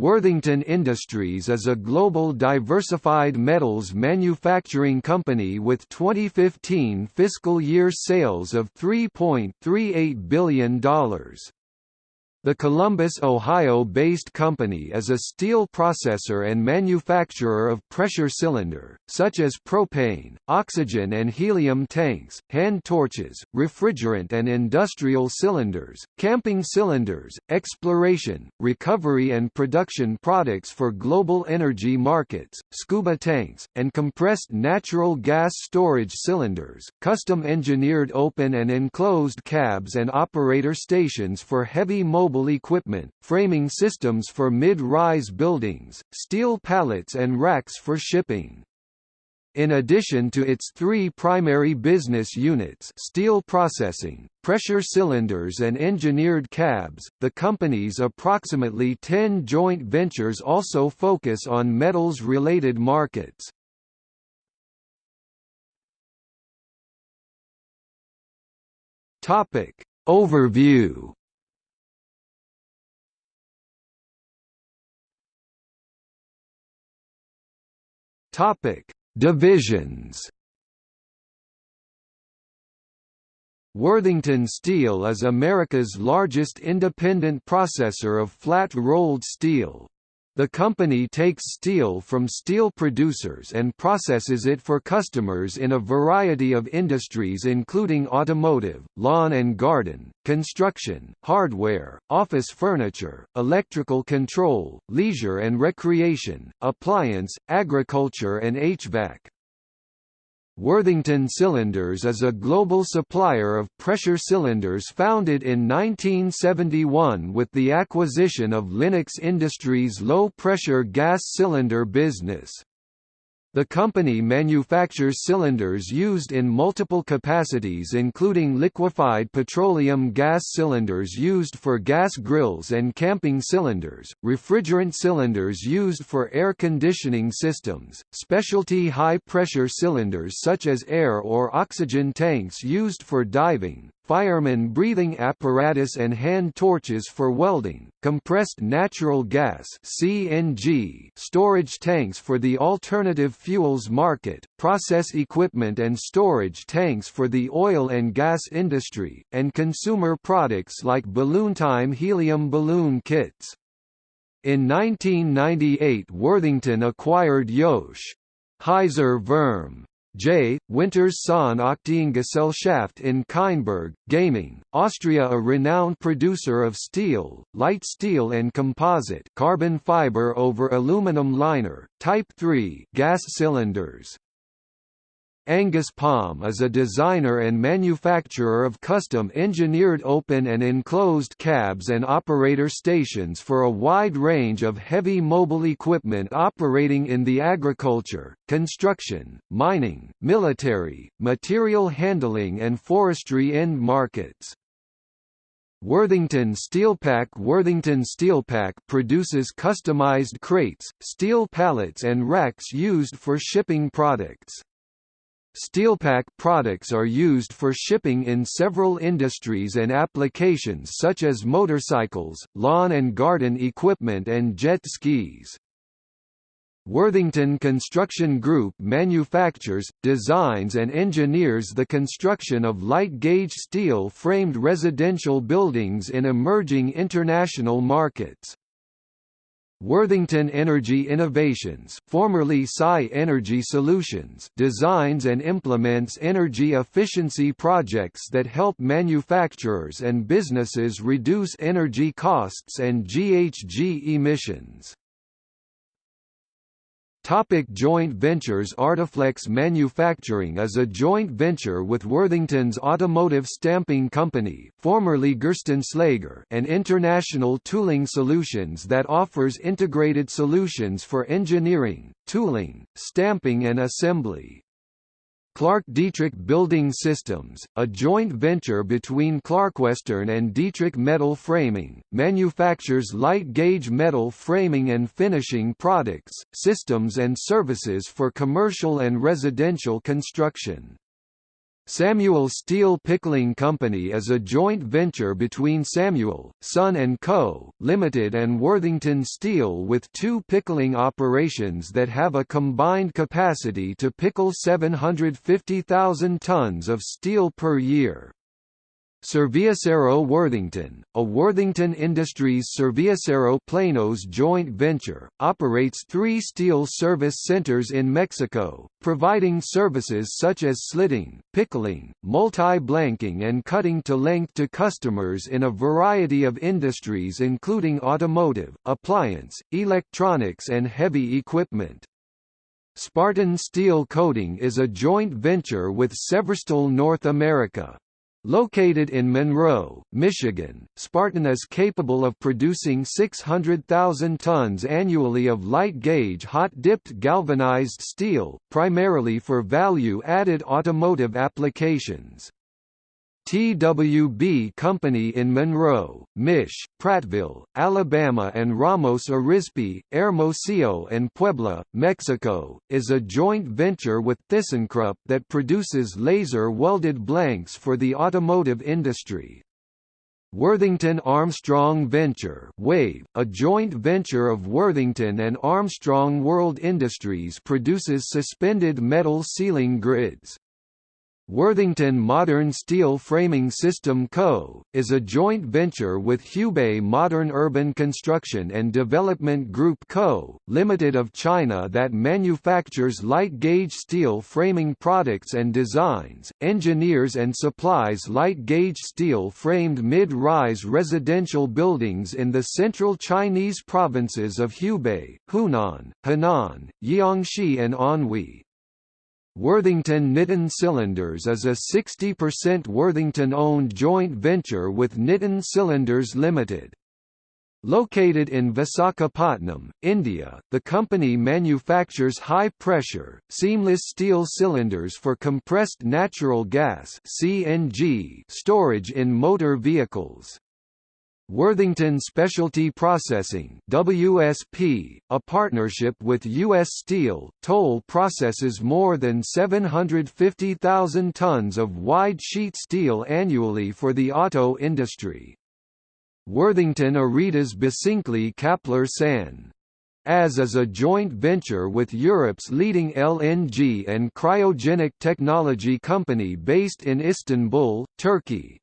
Worthington Industries is a global diversified metals manufacturing company with 2015 fiscal year sales of $3.38 billion. The Columbus, Ohio-based company is a steel processor and manufacturer of pressure cylinder, such as propane, oxygen and helium tanks, hand torches, refrigerant and industrial cylinders, camping cylinders, exploration, recovery and production products for global energy markets, scuba tanks, and compressed natural gas storage cylinders, custom engineered open and enclosed cabs and operator stations for heavy mobile mobile equipment, framing systems for mid-rise buildings, steel pallets and racks for shipping. In addition to its three primary business units steel processing, pressure cylinders and engineered cabs, the company's approximately 10 joint ventures also focus on metals-related markets. Overview Topic: Divisions. Worthington Steel is America's largest independent processor of flat-rolled steel. The company takes steel from steel producers and processes it for customers in a variety of industries including automotive, lawn and garden, construction, hardware, office furniture, electrical control, leisure and recreation, appliance, agriculture and HVAC. Worthington Cylinders is a global supplier of pressure cylinders founded in 1971 with the acquisition of Lennox Industries' low-pressure gas cylinder business. The company manufactures cylinders used in multiple capacities including liquefied petroleum gas cylinders used for gas grills and camping cylinders, refrigerant cylinders used for air conditioning systems, specialty high-pressure cylinders such as air or oxygen tanks used for diving, fireman breathing apparatus and hand torches for welding, compressed natural gas (CNG) storage tanks for the alternative fuels market, process equipment and storage tanks for the oil and gas industry, and consumer products like BalloonTime helium balloon kits. In 1998 Worthington acquired Josh Heiser Verm J. Winters Son Aktiengesellschaft in Kienberg, Gaming, Austria a renowned producer of steel, light steel and composite carbon fiber over aluminum liner, Type 3 gas cylinders. Angus Palm is a designer and manufacturer of custom-engineered open and enclosed cabs and operator stations for a wide range of heavy mobile equipment operating in the agriculture, construction, mining, military, material handling and forestry end markets. Worthington Steelpak Worthington Steelpak produces customized crates, steel pallets and racks used for shipping products. Steelpak products are used for shipping in several industries and applications such as motorcycles, lawn and garden equipment and jet skis. Worthington Construction Group manufactures, designs and engineers the construction of light-gauge steel-framed residential buildings in emerging international markets. Worthington Energy Innovations formerly Psi Energy Solutions designs and implements energy efficiency projects that help manufacturers and businesses reduce energy costs and GHG emissions. Topic joint ventures Artiflex Manufacturing is a joint venture with Worthington's Automotive Stamping Company formerly Gerstenslager and International Tooling Solutions that offers integrated solutions for engineering, tooling, stamping and assembly. Clark Dietrich Building Systems, a joint venture between Clarkwestern and Dietrich Metal Framing, manufactures light-gauge metal framing and finishing products, systems and services for commercial and residential construction. Samuel Steel Pickling Company is a joint venture between Samuel, Son & Co., Limited and Worthington Steel with two pickling operations that have a combined capacity to pickle 750,000 tons of steel per year. Serviacero Worthington, a Worthington Industries Serviacero Planos joint venture, operates three steel service centers in Mexico, providing services such as slitting, pickling, multi-blanking and cutting to length to customers in a variety of industries including automotive, appliance, electronics and heavy equipment. Spartan Steel Coating is a joint venture with Severstal North America, Located in Monroe, Michigan, Spartan is capable of producing 600,000 tons annually of light-gauge hot-dipped galvanized steel, primarily for value-added automotive applications. TWB Company in Monroe, Mich, Prattville, Alabama and Ramos Arizpe, Hermosillo and Puebla, Mexico, is a joint venture with ThyssenKrupp that produces laser-welded blanks for the automotive industry. Worthington Armstrong Venture WAVE, a joint venture of Worthington and Armstrong World Industries produces suspended metal ceiling grids. Worthington Modern Steel Framing System Co., is a joint venture with Hubei Modern Urban Construction and Development Group Co., Limited of China that manufactures light-gauge steel framing products and designs, engineers and supplies light-gauge steel-framed mid-rise residential buildings in the central Chinese provinces of Hubei, Hunan, Henan, Jiangxi and Anhui. Worthington Nitin Cylinders is a 60% Worthington-owned joint venture with Nitin Cylinders Limited. Located in Visakhapatnam, India, the company manufactures high-pressure, seamless steel cylinders for compressed natural gas (CNG) storage in motor vehicles. Worthington Specialty Processing WSP, a partnership with U.S. Steel, Toll processes more than 750,000 tons of wide-sheet steel annually for the auto industry. Worthington Aritaş Basınçlı Kaplar San. As is a joint venture with Europe's leading LNG and cryogenic technology company based in Istanbul, Turkey.